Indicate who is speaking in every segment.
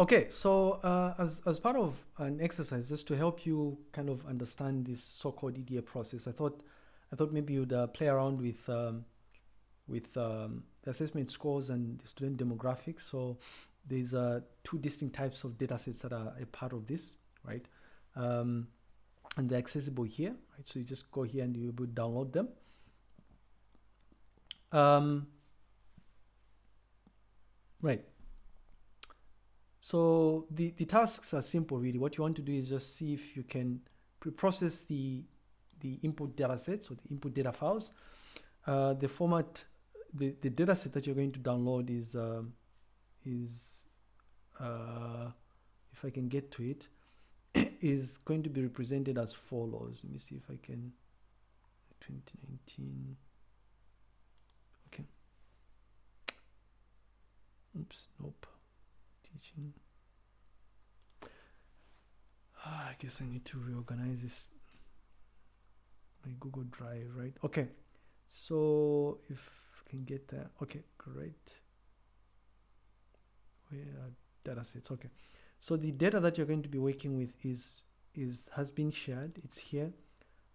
Speaker 1: okay, so uh, as, as part of an exercise, just to help you kind of understand this so-called EDA process, I thought I thought maybe you'd uh, play around with um, with um, assessment scores and the student demographics. So there's uh, two distinct types of data sets that are a part of this, right? Um, and they're accessible here, right? So you just go here and you'll download them. Um, right. So the, the tasks are simple really. What you want to do is just see if you can pre-process the, the input data sets or the input data files. Uh, the format, the, the data set that you're going to download is, um, is uh, if I can get to it, is going to be represented as follows. Let me see if I can, 2019. Okay. Oops, nope teaching. Ah, I guess I need to reorganize this my Google Drive, right? Okay, so if I can get that, okay, great. Where are data sets? Okay, so the data that you're going to be working with is is has been shared. It's here.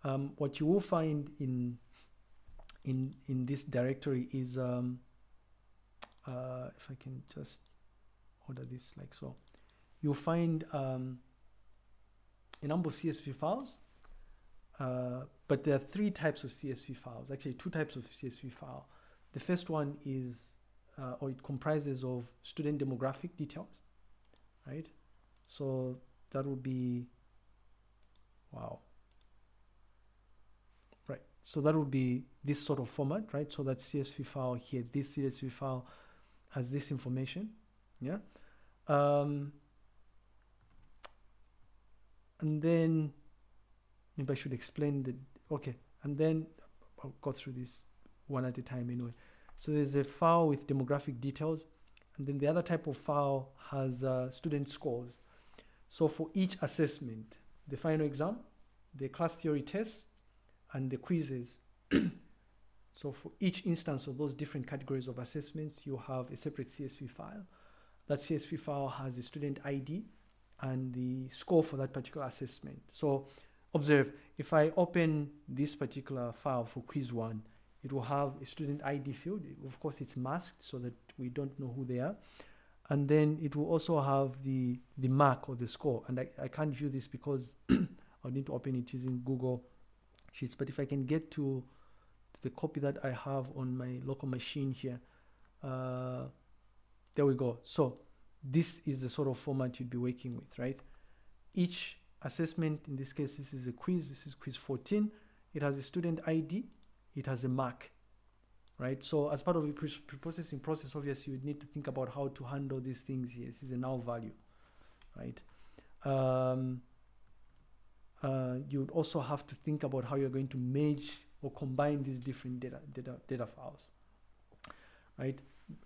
Speaker 1: Um, what you will find in in in this directory is um, uh, if I can just order this like so. You'll find um, a number of CSV files, uh, but there are three types of CSV files, actually two types of CSV file. The first one is, uh, or it comprises of student demographic details, right? So that would be, wow. Right, so that would be this sort of format, right? So that CSV file here, this CSV file has this information, yeah? Um, and then maybe I should explain the, okay, and then I'll go through this one at a time anyway. So there's a file with demographic details, and then the other type of file has uh, student scores. So for each assessment, the final exam, the class theory tests, and the quizzes. so for each instance of those different categories of assessments, you have a separate CSV file. That CSV file has the student ID and the score for that particular assessment. So observe, if I open this particular file for quiz one, it will have a student ID field. Of course, it's masked so that we don't know who they are. And then it will also have the, the mark or the score. And I, I can't view this because I'll need to open it using Google Sheets. But if I can get to, to the copy that I have on my local machine here, uh, there we go. So this is the sort of format you'd be working with, right? Each assessment, in this case, this is a quiz. This is quiz 14. It has a student ID. It has a mark, right? So as part of the pre-processing process, obviously, you would need to think about how to handle these things here. This is a null value, right? Um, uh, you would also have to think about how you're going to merge or combine these different data, data, data files, right?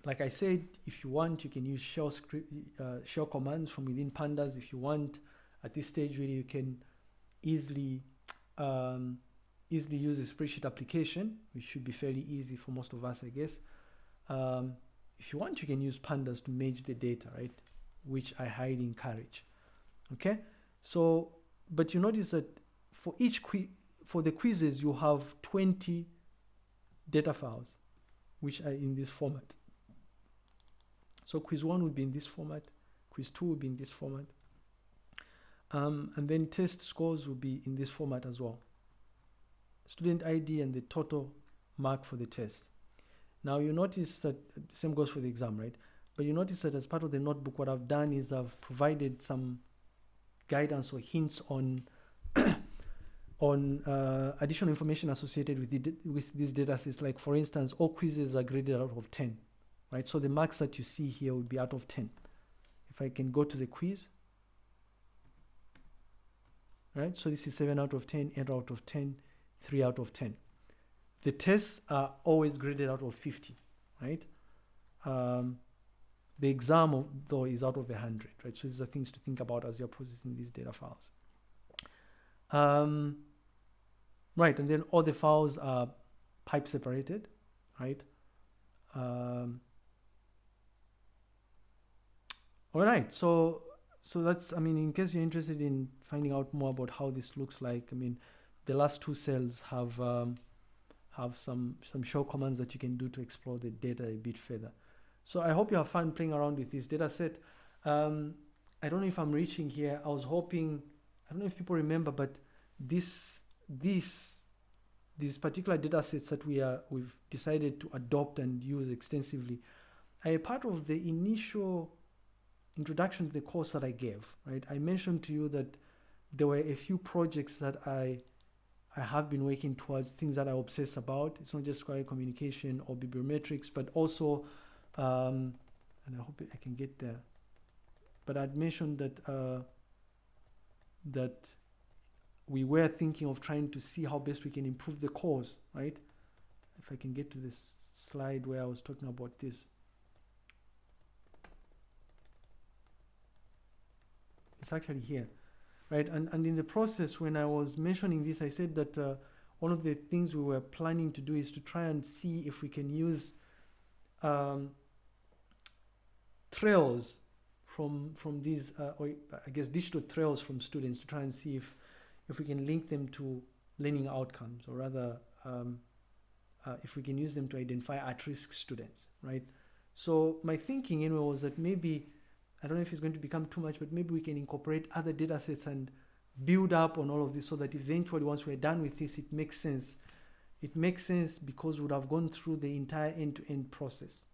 Speaker 1: Like I said, if you want, you can use shell script, uh, shell commands from within pandas. If you want, at this stage, really, you can easily um, easily use a spreadsheet application, which should be fairly easy for most of us, I guess. Um, if you want, you can use pandas to merge the data, right? Which I highly encourage. Okay, so but you notice that for each for the quizzes, you have 20 data files, which are in this format. So quiz one would be in this format, quiz two would be in this format. Um, and then test scores will be in this format as well. Student ID and the total mark for the test. Now you notice that same goes for the exam, right? But you notice that as part of the notebook, what I've done is I've provided some guidance or hints on on uh, additional information associated with the, with these data sets. Like for instance, all quizzes are graded out of 10 right? So the marks that you see here would be out of 10. If I can go to the quiz, right? So this is 7 out of 10, 8 out of 10, 3 out of 10. The tests are always graded out of 50, right? Um, the exam, though, is out of 100, right? So these are things to think about as you're processing these data files. Um, right, and then all the files are pipe separated, right? Um, All right. So so that's I mean, in case you're interested in finding out more about how this looks like, I mean, the last two cells have um, have some some shell commands that you can do to explore the data a bit further. So I hope you have fun playing around with this data set. Um, I don't know if I'm reaching here. I was hoping, I don't know if people remember, but this this these particular data sets that we are we've decided to adopt and use extensively are a part of the initial introduction to the course that I gave, right? I mentioned to you that there were a few projects that I I have been working towards things that I obsess about. It's not just query communication or bibliometrics, but also, um, and I hope I can get there. But I'd mentioned that uh, that we were thinking of trying to see how best we can improve the course, right? If I can get to this slide where I was talking about this. It's actually here, right? And, and in the process, when I was mentioning this, I said that uh, one of the things we were planning to do is to try and see if we can use um, trails from from these, uh, or I guess digital trails from students to try and see if if we can link them to learning outcomes, or rather, um, uh, if we can use them to identify at-risk students, right? So my thinking anyway was that maybe I don't know if it's going to become too much, but maybe we can incorporate other data sets and build up on all of this so that eventually once we're done with this, it makes sense. It makes sense because we would have gone through the entire end-to-end -end process,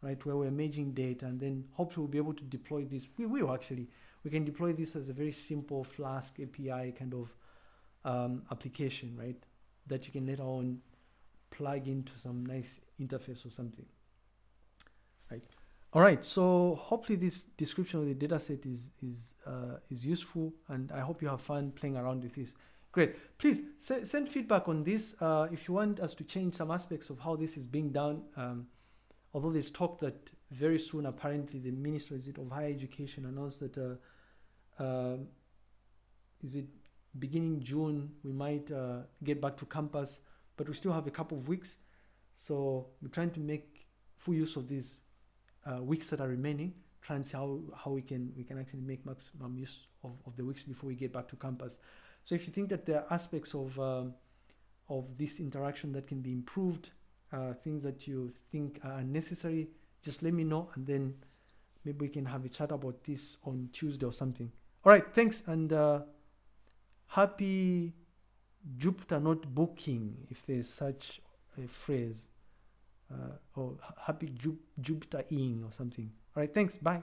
Speaker 1: right? Where we're merging data and then hopefully we'll be able to deploy this. We will actually. We can deploy this as a very simple Flask API kind of um, application, right? That you can later on plug into some nice interface or something, right? All right, so hopefully this description of the dataset is is uh, is useful, and I hope you have fun playing around with this. Great. Please send feedback on this uh, if you want us to change some aspects of how this is being done. Um, although there's talk that very soon, apparently, the Minister is it of Higher Education announced that uh, uh is it beginning June we might uh, get back to campus, but we still have a couple of weeks, so we're trying to make full use of these uh, weeks that are remaining, try and see how, how we can we can actually make maximum use of, of the weeks before we get back to campus. So if you think that there are aspects of um, of this interaction that can be improved, uh, things that you think are necessary, just let me know and then maybe we can have a chat about this on Tuesday or something. All right, thanks and uh, happy Jupyter notebooking if there's such a phrase uh, or happy Jupyter in or something. All right, thanks. Bye.